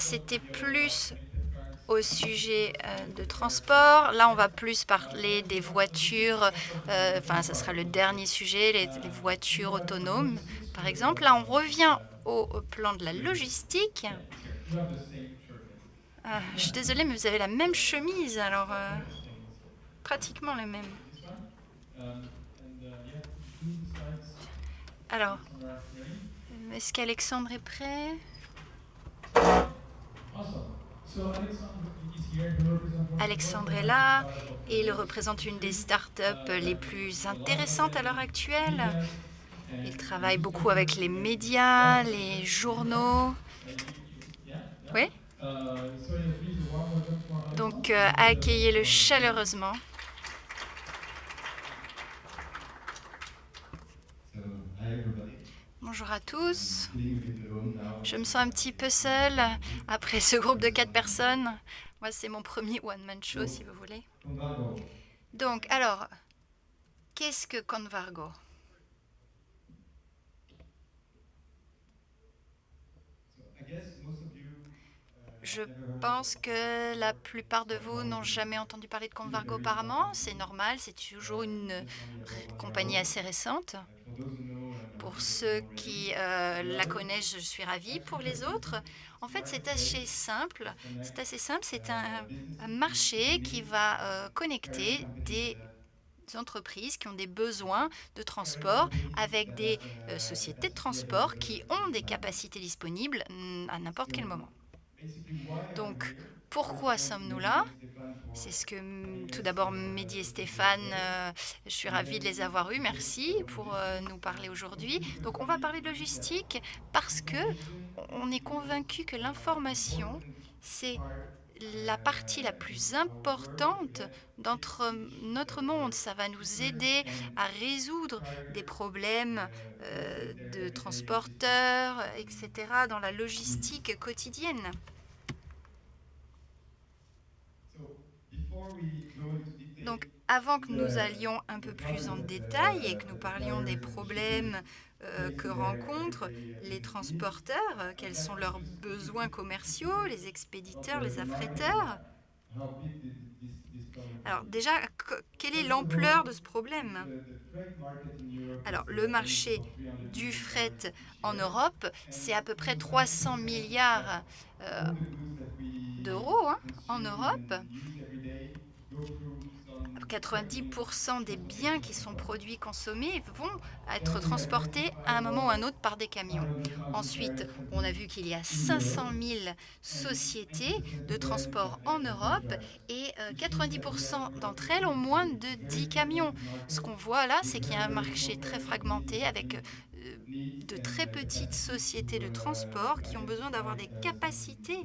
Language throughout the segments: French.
c'était plus au sujet de transport. Là, on va plus parler des voitures, enfin, ce sera le dernier sujet, les, voitures autonomes, par exemple. Là, on revient au, au plan de la logistique. Ah, je suis désolée, mais vous avez la même chemise, alors euh, pratiquement la même. Alors, est-ce qu'Alexandre est prêt? Alexandre est là et il représente une des startups les plus intéressantes à l'heure actuelle. Il travaille beaucoup avec les médias, les journaux. Oui Donc, euh, accueillez-le chaleureusement. Bonjour à tous. Je me sens un petit peu seule après ce groupe de quatre personnes. Moi, c'est mon premier one-man show, si vous voulez. Donc, alors, qu'est-ce que Convargo? Je pense que la plupart de vous n'ont jamais entendu parler de Convargo auparavant. C'est normal, c'est toujours une compagnie assez récente. Pour ceux qui euh, la connaissent, je suis ravie. Pour les autres, en fait, c'est assez simple. C'est assez simple. C'est un, marché qui va euh, connecter des entreprises qui ont des besoins de transport avec des euh, sociétés de transport qui ont des capacités disponibles mm, à n'importe quel moment. Donc, pourquoi sommes-nous là? C'est ce que tout d'abord Mehdi et Stéphane, euh, je suis ravie de les avoir eus, merci pour euh, nous parler aujourd'hui. Donc on va parler de logistique parce que on est convaincu que l'information, c'est la partie la plus importante d'entre notre monde. Ça va nous aider à résoudre des problèmes euh, de transporteurs, etc., dans la logistique quotidienne. Donc, avant que nous allions un peu plus en détail et que nous parlions des problèmes euh, que rencontrent les transporteurs, quels sont leurs besoins commerciaux, les expéditeurs, les affréteurs. Alors déjà, quelle est l'ampleur de ce problème? Alors le marché du fret en Europe, c'est à peu près 300 milliards euh, d'euros hein, en Europe. 90% des biens qui sont produits, consommés vont être transportés à un moment ou à un autre par des camions. Ensuite, on a vu qu'il y a 500 000 sociétés de transport en Europe et 90% euh, d'entre elles ont moins de 10 camions. Ce qu'on voit là, c'est qu'il y a un marché très fragmenté avec euh, de très petites sociétés de transport qui ont besoin d'avoir des capacités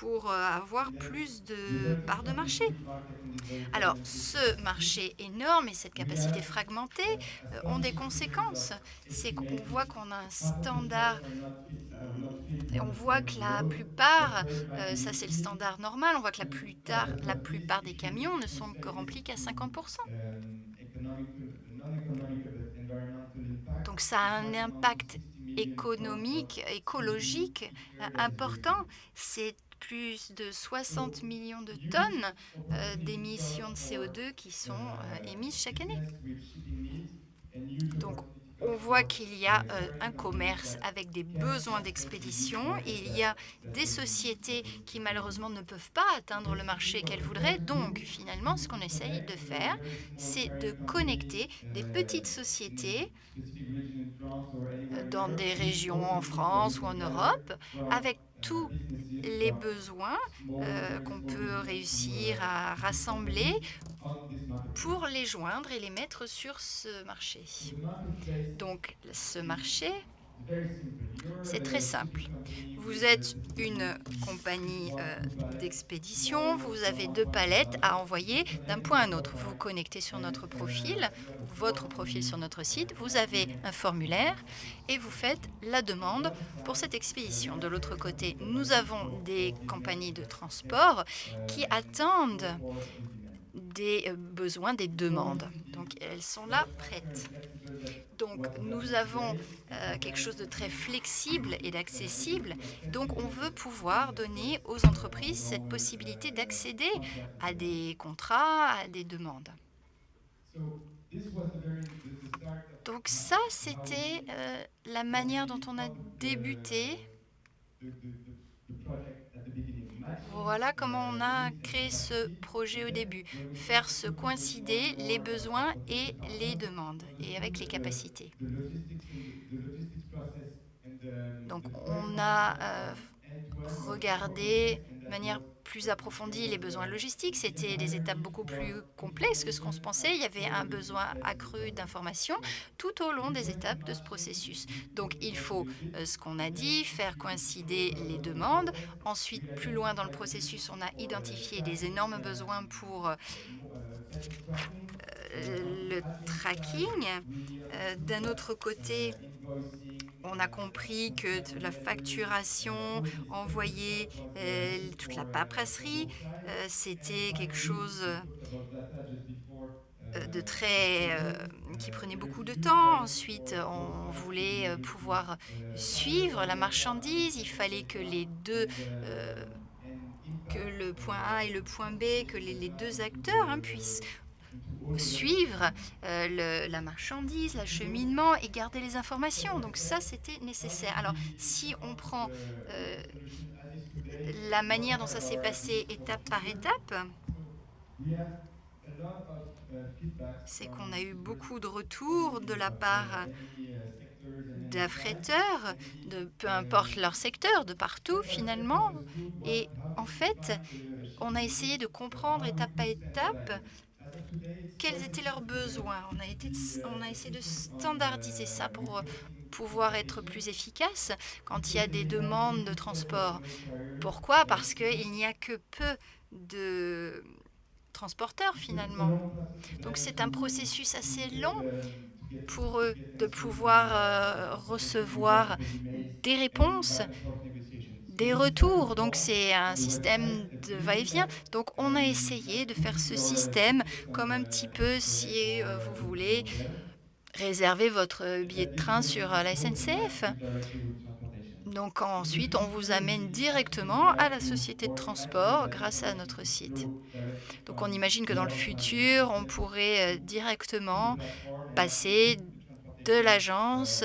pour euh, avoir plus de parts de marché. Alors, ce marché énorme et cette capacité fragmentée euh, ont des conséquences. C'est qu'on voit qu'on a un standard et on voit que la plupart, euh, ça c'est le standard normal, on voit que la, plupart, la plupart des camions ne sont que remplis qu'à 50%. Donc ça a un impact économique, écologique important. C'est plus de 60 millions de tonnes euh, d'émissions de CO2 qui sont euh, émises chaque année. Donc, on voit qu'il y a euh, un commerce avec des besoins d'expédition il y a des sociétés qui malheureusement ne peuvent pas atteindre le marché qu'elles voudraient. Donc finalement, ce qu'on essaye de faire, c'est de connecter des petites sociétés dans des régions en France ou en Europe avec tous les besoins euh, qu'on peut réussir à rassembler pour les joindre et les mettre sur ce marché. Donc, ce marché, c'est très simple. Vous êtes une compagnie euh, d'expédition, vous avez deux palettes à envoyer d'un point à un autre. Vous connectez sur notre profil, votre profil sur notre site, vous avez un formulaire et vous faites la demande pour cette expédition. De l'autre côté, nous avons des compagnies de transport qui attendent des euh, besoins, des demandes. Donc, elles sont là prêtes. Donc nous avons, heu, quelque chose de très flexible et d'accessible, donc on veut pouvoir donner aux entreprises cette possibilité d'accéder à des contrats, à des demandes. Donc ça, c'était, heu, la manière dont on a débuté. Voilà comment on a créé ce projet au début. Faire se coïncider les besoins et les demandes et avec les capacités. Donc on a, heu, f regardé de manière plus approfondie les besoins logistiques. C'était des étapes beaucoup plus complexes que ce qu'on se pensait. Il y avait un besoin accru d'informations tout au long des étapes de ce processus. Donc il faut, heu, ce qu'on a dit, faire coïncider les demandes. Ensuite, plus loin dans le processus, on a identifié des énormes besoins pour, heu heu, le tracking. D'un autre côté, on a compris que la facturation, envoyer, heu, l toute la paperasserie, heu, c'était quelque chose, heu, de très, qui prenait beaucoup de temps. Ensuite, on voulait, pouvoir suivre la marchandise. Il fallait que les 2, heu, que le point A et le point B, que les 2 acteurs, hein, puissent suivre, le la marchandise, l'acheminement et garder les informations. Donc ça, c'était nécessaire. Alors si on prend, heu, la manière dont ça s'est passé étape par étape c'est qu'on a eu beaucoup de retours de la part d'affréteurs, de peu importe leur secteur, de partout finalement et en fait, on a essayé de comprendre étape à étape quels étaient leurs besoins. On a essayé de standardiser ça pour, heu, pouvoir être plus efficace quand il y a des demandes de transport. Pourquoi? Parce qu'il n'y a que peu de, transporteurs finalement. Donc c'est un processus assez long pour eux de pouvoir, heu, recevoir des réponses des retours. Donc c'est un système de va-et-vient. Donc on a essayé de faire ce système comme un petit peu si, heu, vous voulez réserver votre billet de train sur, heu, la SNCF. Donc ensuite, on vous amène directement à la société de transport grâce à notre site. Donc on imagine que dans le futur, on pourrait, heu, directement passer de l'agence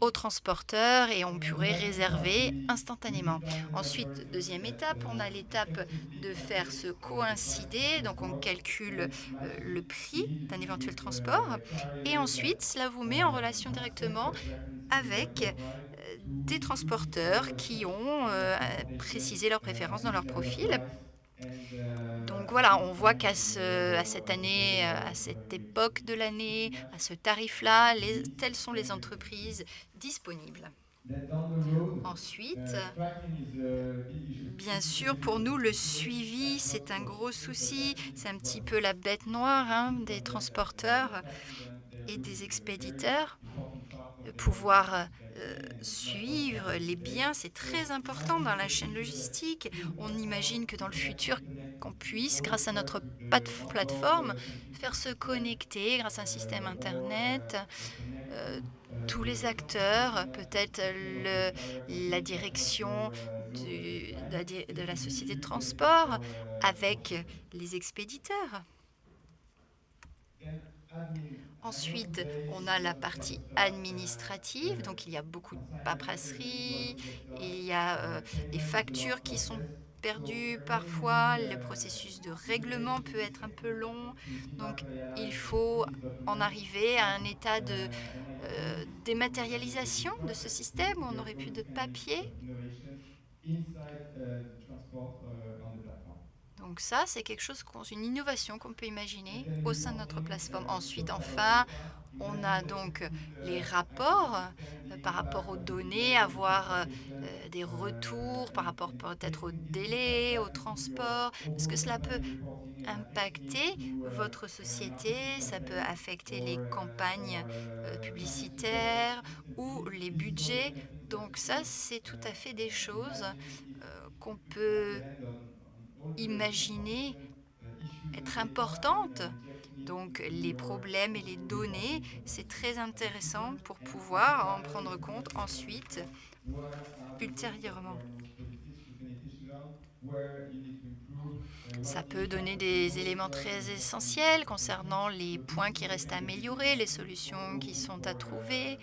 au transporteur et on pourrait réserver instantanément. Ensuite, 2e étape, on a l'étape de faire se coïncider, donc on calcule, heu, le prix d'un éventuel transport et ensuite cela vous met en relation directement avec, heu, des transporteurs qui ont, heu, précisé leurs préférences dans leur profil. Donc voilà, on voit qu'à ce à cette année, heu, à cette époque de l'année, à ce tarif-là, les telles sont les entreprises disponibles. Ensuite bien sûr, pour nous, le suivi, c'est un gros souci. C'est un petit peu la bête noire, hein, des transporteurs et des expéditeurs. Pouvoir, heu, suivre les biens, c'est très important dans la chaîne logistique. On imagine que dans le futur, qu'on puisse, grâce à notre plateforme, faire se connecter grâce à un système internet, heu, tous les acteurs, peut-être la direction de la société de transport avec les expéditeurs. Ensuite, on a la partie administrative, donc il y a beaucoup de paperasserie, il y a, heu, les factures qui sont perdues parfois, le processus de règlement peut être un peu long. Donc il faut en arriver à un état de, heu, dématérialisation de ce système où on n'aurait plus de papier. Donc ça, c'est quelque chose une innovation qu'on peut imaginer au sein de notre plateforme. Ensuite, enfin, on a donc les rapports, heu, par rapport aux données, avoir, heu, des retours par rapport peut-être aux délais, au transport, parce que cela peut impacter votre société, ça peut affecter les campagnes, publicitaires ou les budgets. Donc ça, c'est tout à fait des choses, qu'on peut imaginer être importantes Donc les problèmes et les données, c'est très intéressant pour pouvoir en prendre compte ensuite, ultérieurement. Ça peut donner des éléments très essentiels concernant les points qui restent à améliorer, les solutions qui sont à trouver.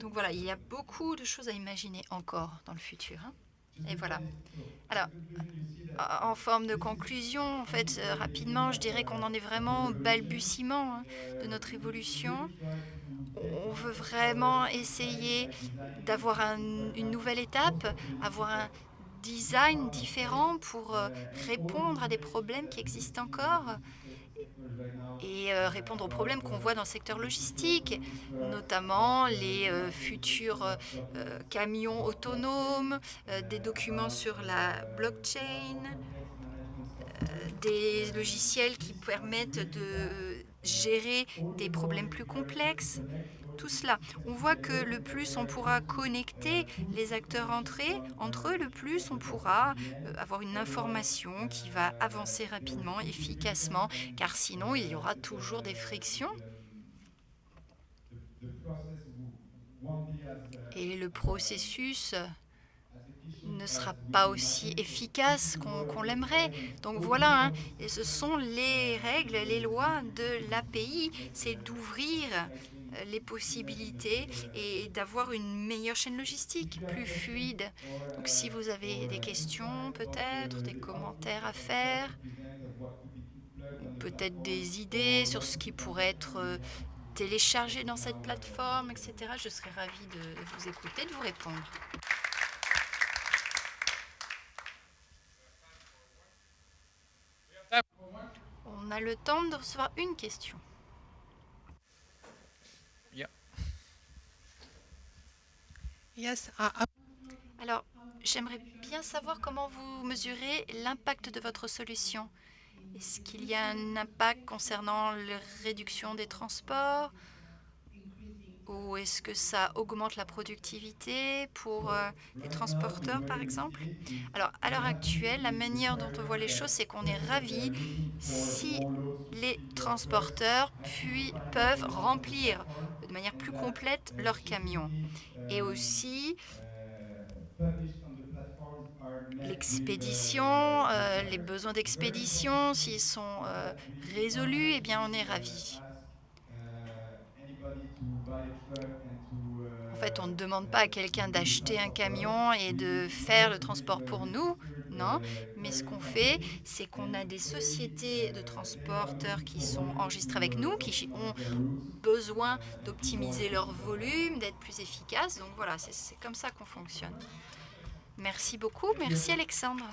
Donc voilà, il y a beaucoup de choses à imaginer encore dans le futur, hein et voilà. Alors, en forme de conclusion, en fait, heu, rapidement, je dirais qu'on en est vraiment au balbutiement, hein, de notre évolution. On veut vraiment essayer d'avoir un une nouvelle étape, avoir un design différent pour, heu, répondre à des problèmes qui existent encore et heu, répondre aux problèmes qu'on voit dans le secteur logistique, notamment les, heu, futurs, heu, camions autonomes, des documents sur la blockchain, des logiciels qui permettent de gérer des problèmes plus complexes, tout cela. On voit que le plus on pourra connecter les acteurs entre eux entre eux, le plus on pourra, heu, avoir une information qui va avancer rapidement, efficacement, car sinon il y aura toujours des frictions et le processus ne sera pas aussi efficace qu'on l'aimerait. Donc voilà, hein et ce sont les règles, les lois de l'API, c'est d'ouvrir, les possibilités et d'avoir une meilleure chaîne logistique, plus fluide. Donc si vous avez des questions peut-être, des commentaires à faire peut-être des idées sur ce qui pourrait être, heu, téléchargé dans cette plateforme et cetera, je serais ravie de vous écouter, de vous répondre. On a le temps de recevoir une question. Alors, j'aimerais bien savoir comment vous mesurez l'impact de votre solution. Est-ce qu'il y a un impact concernant le réduction des transports? Ou est-ce que ça augmente la productivité pour, heu, les transporteurs, par exemple? Alors, à l'heure actuelle, la manière dont on voit les choses, c'est qu'on est ravis si les transporteurs puis peuvent remplir de manière plus complète leurs camions et aussi l'expédition, heu, les besoins d'expédition, s'ils sont, heu, résolus et bien, on est ravis. En fait, on ne demande pas à quelqu'un d'acheter un camion et de faire le transport pour nous, non, mais ce qu'on fait, c'est qu'on a des sociétés de transporteurs qui sont enregistrées avec nous, qui ont besoin d'optimiser leur volume, d'être plus efficaces, donc voilà, c'est comme ça qu'on fonctionne. Merci beaucoup, merci Alexandre.